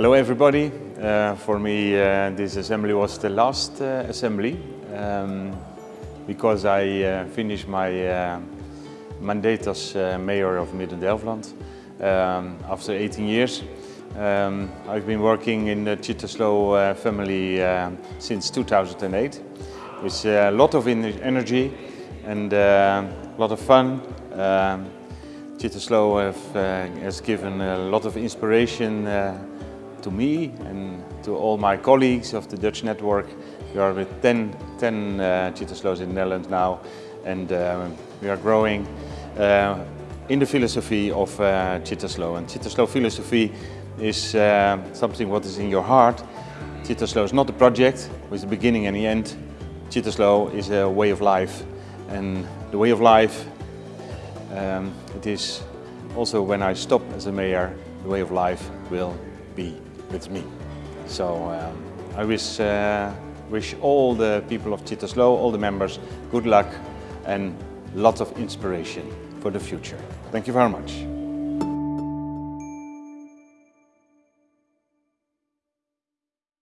Hello everybody. Uh, for me uh, this assembly was the last uh, assembly um, because I uh, finished my uh, mandate as uh, mayor of Midden-Delfland um, after 18 years. Um, I've been working in the Cittaslow uh, family since 2008 with a lot of energy and a lot of fun. Um, Cittaslow have, has given a lot of inspiration to me and to all my colleagues of the Dutch network. We are with 10, 10 uh, in the Netherlands now and uh, we are growing uh, in the philosophy of uh. And Cittaslow philosophy is uh, something what is in your heart. Cittaslow is not a project with a beginning and the end. Cittaslow is a way of life and the way of life um, it is also when I stop as a mayor, the way of life will be with me. So um, I wish, uh, wish all the people of Cittaslow, all the members, good luck and lots of inspiration for the future. Thank you very much.